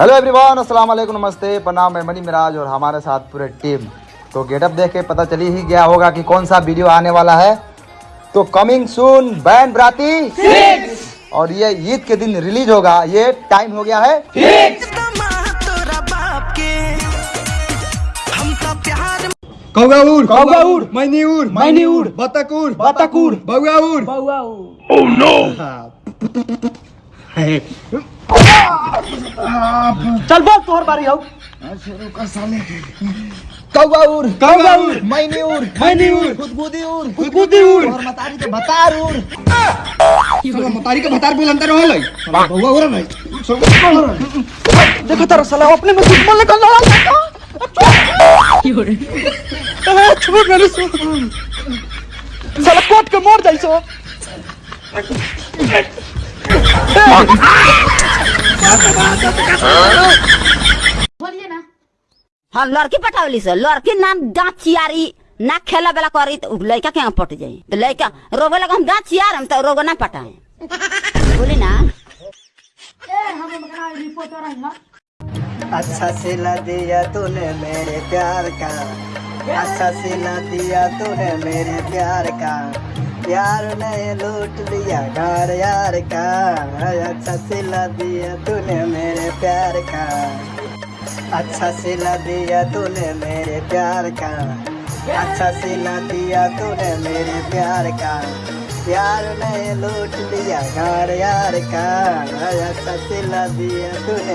Hello everyone अस्सलाम वालेकुम नमस्ते प्रणाम मैं मनी मिराज और हमारे साथ पूरे टीम तो गेटअप देख के पता चली ही गया होगा कि कौन सा वीडियो आने वाला है। तो कमिंग सून बैन बराती और ये ईद के दिन रिलीज़ होगा। ये टाइम हो गया है। तोरा बाप के हम प्यार कौगाउर कौगाउर, मैनीउर मैनीउर, चल बोल तोहर बारी हो कौगाउर कौगाउर, मैनीउर मैनीउर, गुदगुदीउर गुदगुदीउर। और मतारी के बतारूर साला मतारी के भतार बोल अंतर रहल। है साला बौगाउर नहीं देखो तारा साला अपने में दुश्मन निकल रहा है छोड़ मेरे से। साला कोट के मोड़ जाई सो बोलिए ना। हाँ लड़की पटावली से। लड़की ना दांत चियारी ना खेला बेला करी तो लड़का के पट जाई। तो लड़का रोवे लगा हम दांत चियार हम तो रोगो ना पटाए। बोली ना। अच्छा सिला दिया तूने मेरे प्यार का। अच्छा सिला दिया तूने मेरे प्यार का। प्यार ने लूट लिया घर यार का। अच्छा सिला दिया तूने मेरे प्यार का। अच्छा सिला दिया तूने मेरे प्यार का। अच्छा सिला दिया तूने मेरे प्यार का। प्यार ने लूट लिया घर यार का। अच्छा सिला दिया तूने